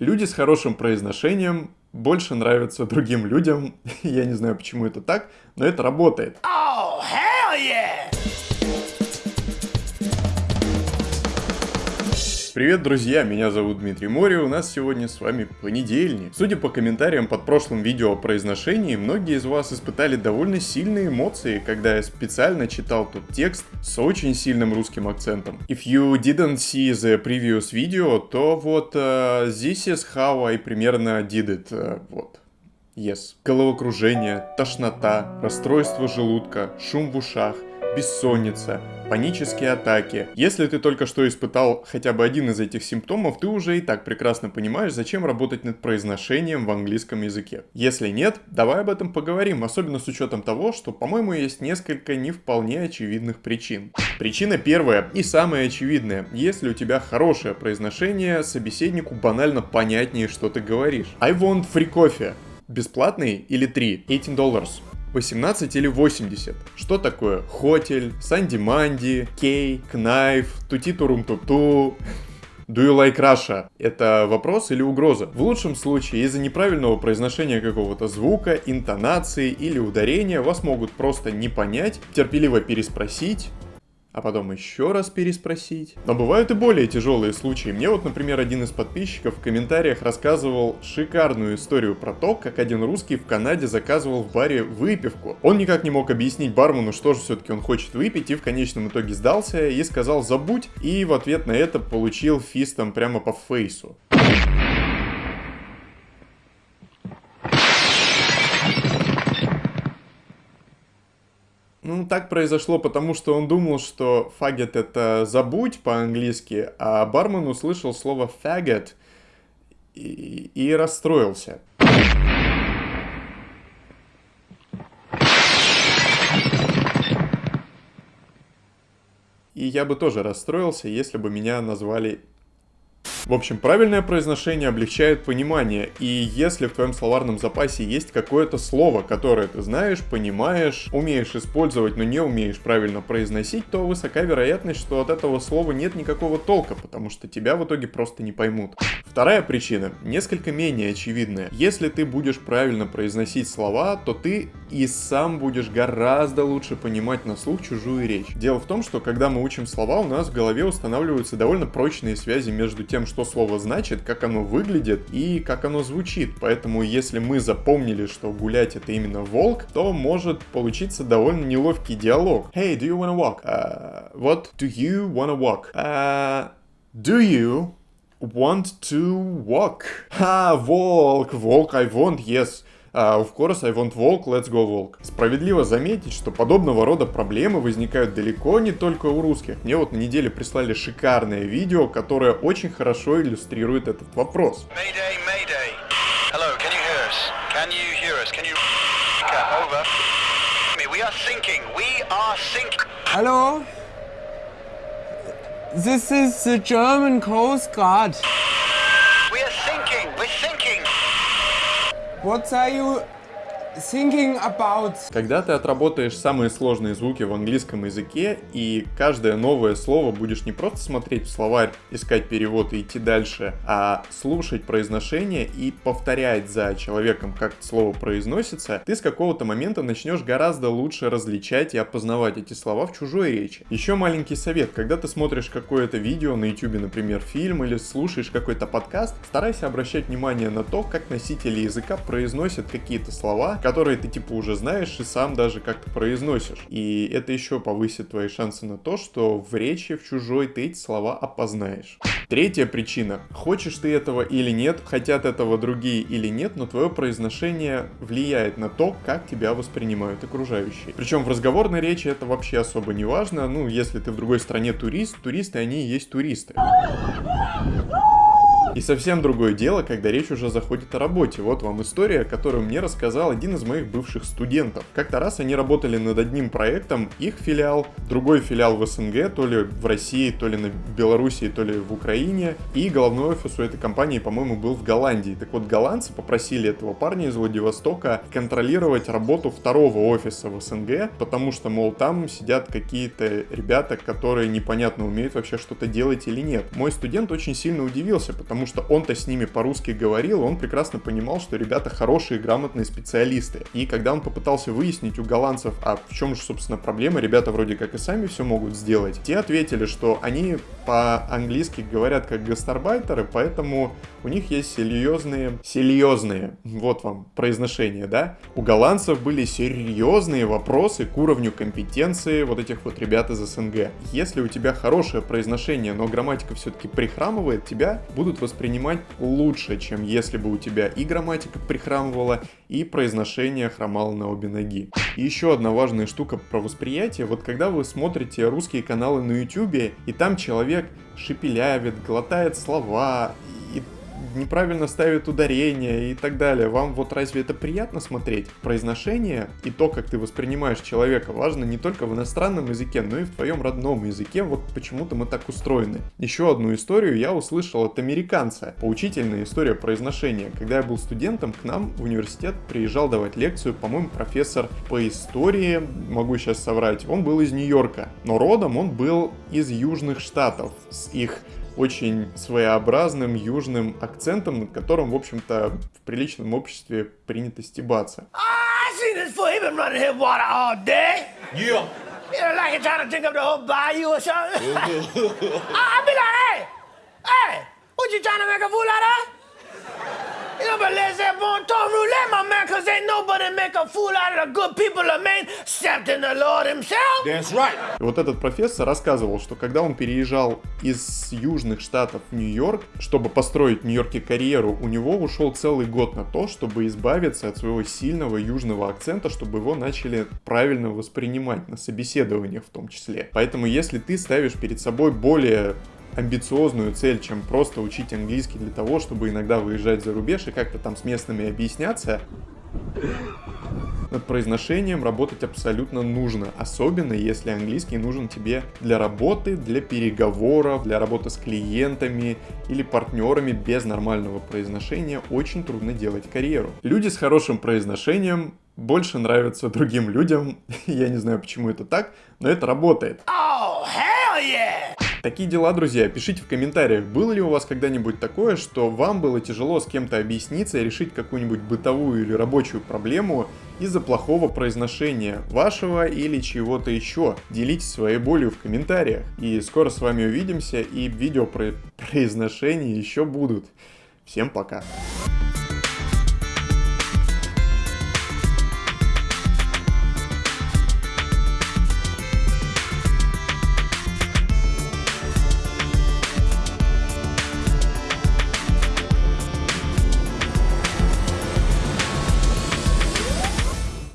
Люди с хорошим произношением больше нравятся другим людям. Я не знаю, почему это так, но это работает. Привет, друзья, меня зовут Дмитрий Мори, у нас сегодня с вами понедельник. Судя по комментариям под прошлым видео о произношении, многие из вас испытали довольно сильные эмоции, когда я специально читал тот текст с очень сильным русским акцентом. If you didn't see the previous video, то вот uh, this is how I примерно did it, uh, вот. Yes. Головокружение, тошнота, расстройство желудка, шум в ушах, бессонница, панические атаки. Если ты только что испытал хотя бы один из этих симптомов, ты уже и так прекрасно понимаешь, зачем работать над произношением в английском языке. Если нет, давай об этом поговорим, особенно с учетом того, что, по-моему, есть несколько не вполне очевидных причин. Причина первая и самая очевидная. Если у тебя хорошее произношение, собеседнику банально понятнее, что ты говоришь. I want free coffee. Бесплатный или 3? 18 долларов. 18 или 80. Что такое хотель, санди-манди, кей, кнайф, тути-турум-туту? Do you like Russia? Это вопрос или угроза? В лучшем случае из-за неправильного произношения какого-то звука, интонации или ударения вас могут просто не понять, терпеливо переспросить, а потом еще раз переспросить. Но бывают и более тяжелые случаи. Мне вот, например, один из подписчиков в комментариях рассказывал шикарную историю про то, как один русский в Канаде заказывал в баре выпивку. Он никак не мог объяснить бармену, что же все-таки он хочет выпить, и в конечном итоге сдался и сказал «забудь», и в ответ на это получил фистом прямо по фейсу. Так произошло, потому что он думал, что фагет это забудь по-английски, а бармен услышал слово фагет и, и расстроился. И я бы тоже расстроился, если бы меня назвали в общем, правильное произношение облегчает понимание, и если в твоем словарном запасе есть какое-то слово, которое ты знаешь, понимаешь, умеешь использовать, но не умеешь правильно произносить, то высока вероятность, что от этого слова нет никакого толка, потому что тебя в итоге просто не поймут. Вторая причина, несколько менее очевидная. Если ты будешь правильно произносить слова, то ты и сам будешь гораздо лучше понимать на слух чужую речь. Дело в том, что когда мы учим слова, у нас в голове устанавливаются довольно прочные связи между тем, что слово значит, как оно выглядит и как оно звучит. Поэтому если мы запомнили, что гулять это именно волк, то может получиться довольно неловкий диалог. Hey, do you wanna walk? Uh, what do you wanna walk? Uh, do you want to walk? Ha, волк, волк, I want, yes. Uh, of course, I want walk, let's go walk. Справедливо заметить, что подобного рода проблемы возникают далеко не только у русских. Мне вот на неделе прислали шикарное видео, которое очень хорошо иллюстрирует этот вопрос. Mayday, mayday. Hello, can you hear us? Can you hear us? Can you... Over. We are sinking. We are sinking. Hello? This is the German Coast Guard. Quando saiu thinking about... Когда ты отработаешь самые сложные звуки в английском языке, и каждое новое слово будешь не просто смотреть в словарь, искать перевод и идти дальше, а слушать произношение и повторять за человеком, как слово произносится, ты с какого-то момента начнешь гораздо лучше различать и опознавать эти слова в чужой речи. Еще маленький совет, когда ты смотришь какое-то видео на YouTube, например, фильм, или слушаешь какой-то подкаст, старайся обращать внимание на то, как носители языка произносят какие-то слова, которые ты типа уже знаешь и сам даже как-то произносишь. И это еще повысит твои шансы на то, что в речи в чужой ты эти слова опознаешь. Третья причина. Хочешь ты этого или нет, хотят этого другие или нет, но твое произношение влияет на то, как тебя воспринимают окружающие. Причем в разговорной речи это вообще особо не важно. Ну, если ты в другой стране турист, туристы они и есть туристы. И совсем другое дело, когда речь уже заходит о работе. Вот вам история, которую мне рассказал один из моих бывших студентов. Как-то раз они работали над одним проектом, их филиал, другой филиал в СНГ, то ли в России, то ли на Белоруссии, то ли в Украине. И головной офис у этой компании, по-моему, был в Голландии. Так вот, голландцы попросили этого парня из Владивостока контролировать работу второго офиса в СНГ, потому что, мол, там сидят какие-то ребята, которые непонятно умеют вообще что-то делать или нет. Мой студент очень сильно удивился, потому потому что он-то с ними по-русски говорил, он прекрасно понимал, что ребята хорошие, грамотные специалисты. И когда он попытался выяснить у голландцев, а в чем же, собственно, проблема, ребята вроде как и сами все могут сделать, те ответили, что они по-английски говорят как гастарбайтеры, поэтому у них есть серьезные, серьезные, вот вам произношение, да? У голландцев были серьезные вопросы к уровню компетенции вот этих вот ребят из СНГ. Если у тебя хорошее произношение, но грамматика все-таки прихрамывает, тебя будут воспринимать лучше, чем если бы у тебя и грамматика прихрамывала, и произношение хромало на обе ноги. И еще одна важная штука про восприятие, вот когда вы смотрите русские каналы на YouTube, и там человек шепелявит, глотает слова, неправильно ставит ударение и так далее. Вам вот разве это приятно смотреть? Произношение и то, как ты воспринимаешь человека, важно не только в иностранном языке, но и в твоем родном языке. Вот почему-то мы так устроены. Еще одну историю я услышал от американца. Поучительная история произношения. Когда я был студентом, к нам в университет приезжал давать лекцию, по-моему, профессор по истории, могу сейчас соврать, он был из Нью-Йорка. Но родом он был из Южных Штатов, с их очень своеобразным южным акцентом, над которым, в общем-то, в приличном обществе принято стебаться. What you trying to make a fool out of? You know, but let's have one ton roulette, my man, cause ain't nobody make a fool out of the good people of Maine, except in the Lord himself. That's right. Вот этот профессор рассказывал, что когда он переезжал из южных штатов в Нью-Йорк, чтобы построить в Нью-Йорке карьеру, у него ушел целый год на то, чтобы избавиться от своего сильного южного акцента, чтобы его начали правильно воспринимать на собеседованиях в том числе. Поэтому если ты ставишь перед собой более амбициозную цель, чем просто учить английский для того, чтобы иногда выезжать за рубеж и как-то там с местными объясняться. Над произношением работать абсолютно нужно, особенно если английский нужен тебе для работы, для переговоров, для работы с клиентами или партнерами без нормального произношения очень трудно делать карьеру. Люди с хорошим произношением больше нравятся другим людям, я не знаю почему это так, но это работает. Oh, yeah! Такие дела, друзья. Пишите в комментариях, было ли у вас когда-нибудь такое, что вам было тяжело с кем-то объясниться и решить какую-нибудь бытовую или рабочую проблему из-за плохого произношения вашего или чего-то еще. Делитесь своей болью в комментариях. И скоро с вами увидимся, и видео про произношение еще будут. Всем пока.